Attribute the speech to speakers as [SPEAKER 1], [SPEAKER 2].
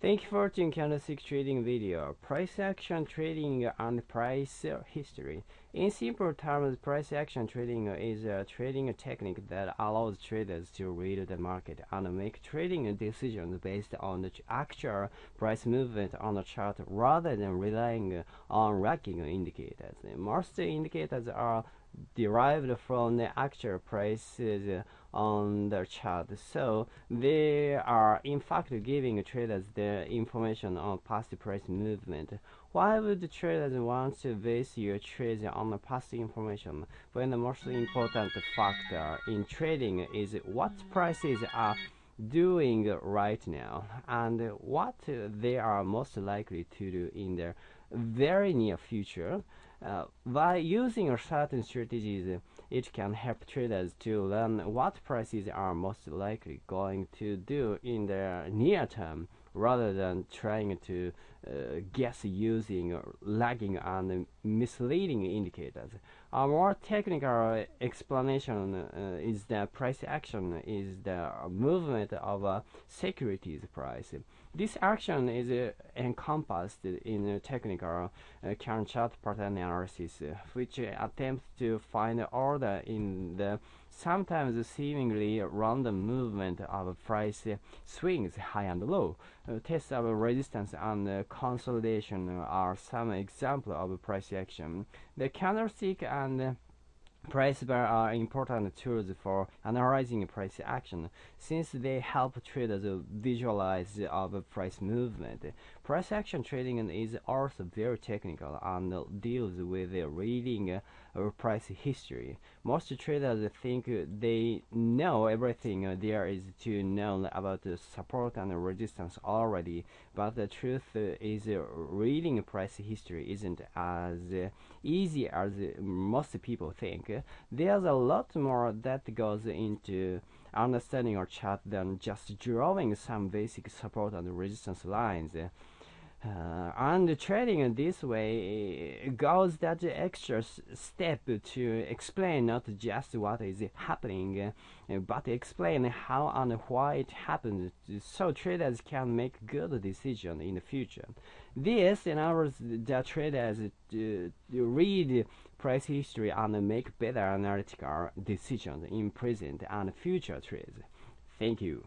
[SPEAKER 1] Thank you for watching candlestick trading video. Price action trading and price history. In simple terms, price action trading is a trading technique that allows traders to read the market and make trading decisions based on the actual price movement on the chart rather than relying on lagging indicators. Most indicators are derived from the actual prices on the chart. So they are in fact giving traders the information on past price movement. Why would traders want to base your trades on the past information when the most important factor in trading is what prices are doing right now and what they are most likely to do in the very near future uh, by using certain strategies, it can help traders to learn what prices are most likely going to do in the near term rather than trying to uh, guess using lagging and misleading indicators. A more technical explanation uh, is that price action is the movement of a securities price. This action is uh, encompassed in technical uh, chart pattern analysis, which attempts to find order in the sometimes seemingly random movement of price swings high and low. Uh, tests of resistance and uh, consolidation are some examples of price action. The candlestick and Price bars are important tools for analyzing price action since they help traders visualize of price movement. Price action trading is also very technical and deals with reading price history. Most traders think they know everything there is to know about support and resistance already, but the truth is reading price history isn't as easy as most people think. There's a lot more that goes into understanding our chart than just drawing some basic support and resistance lines. Uh, and trading this way goes that extra step to explain not just what is happening, uh, but explain how and why it happens, so traders can make good decisions in the future. This enables the traders to read price history and make better analytical decisions in present and future trades. Thank you.